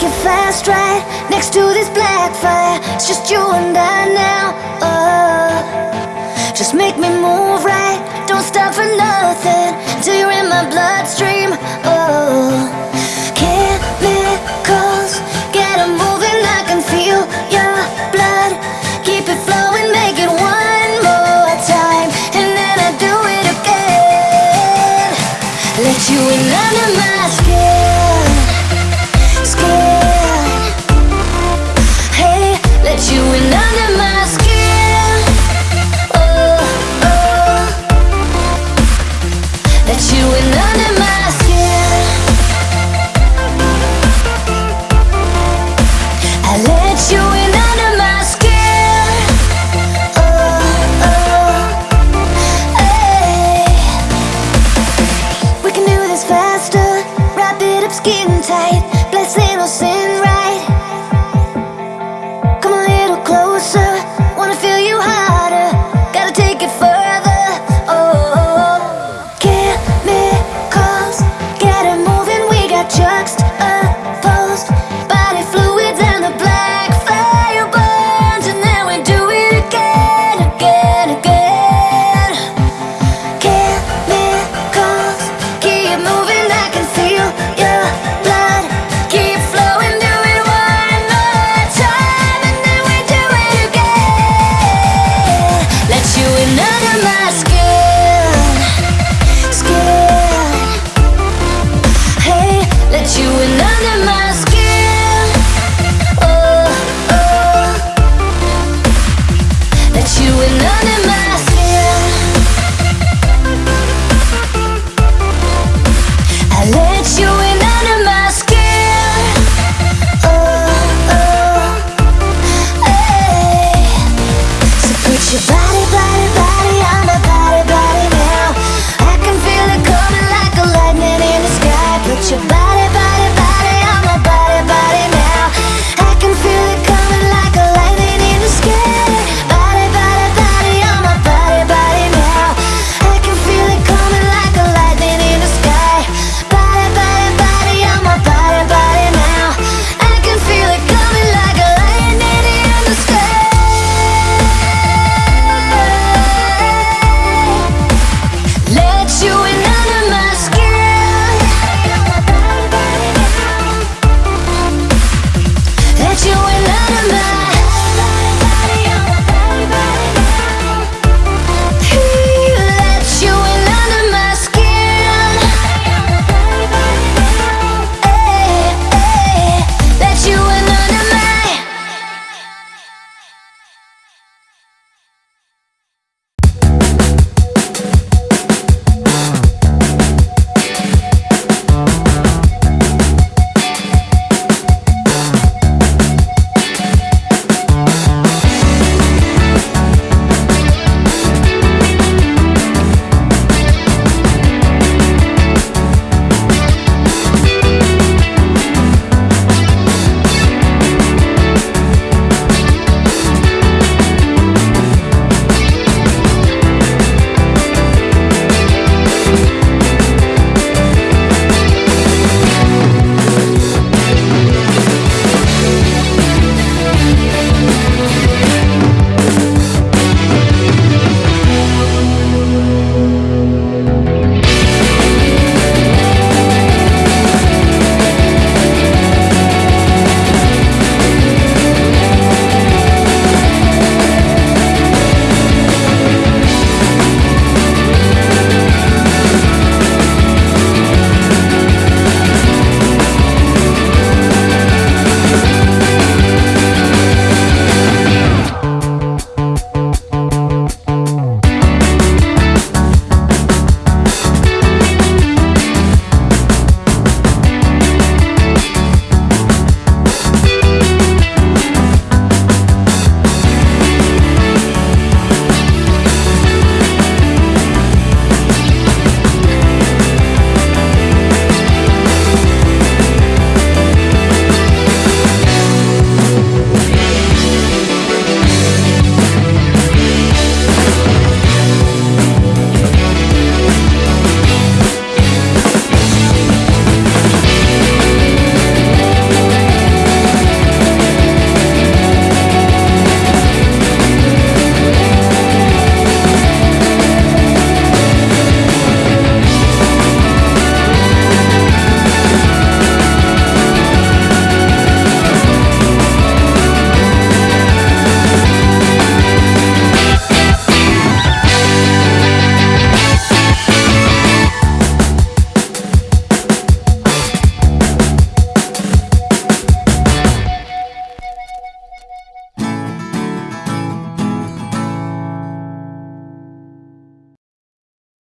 take fast right next to this black fire. It's just you and I now. Oh, just make me move right. Don't stop for nothing till you're in my bloodstream. Oh, chemicals get 'em moving. I can feel your blood. Keep it flowing, make it one more time, and then I do it again. Let you in under faster. Wrap it up skin tight.